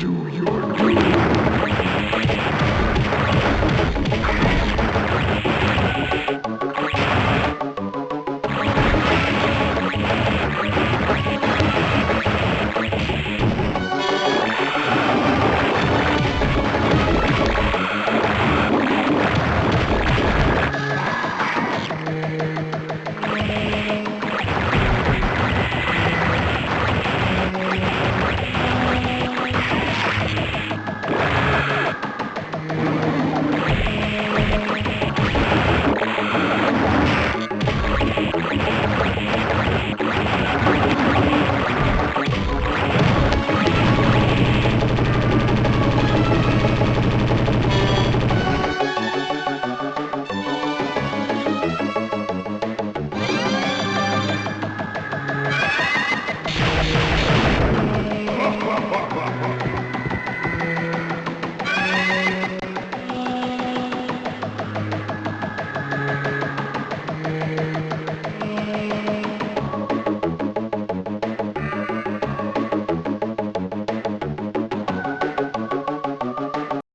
do you?